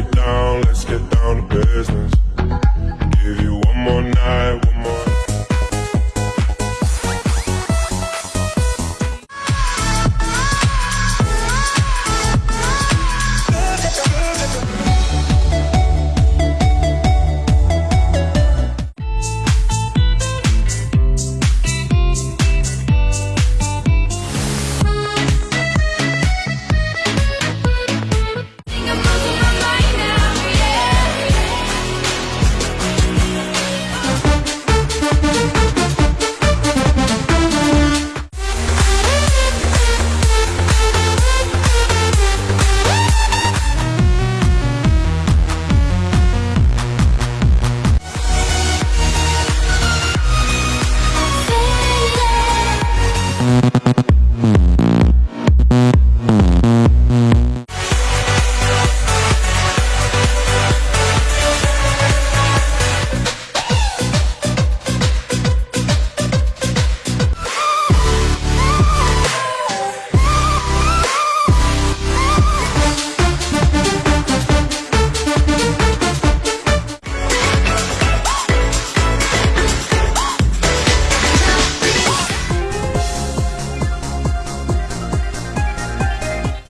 get down, let's get down to business.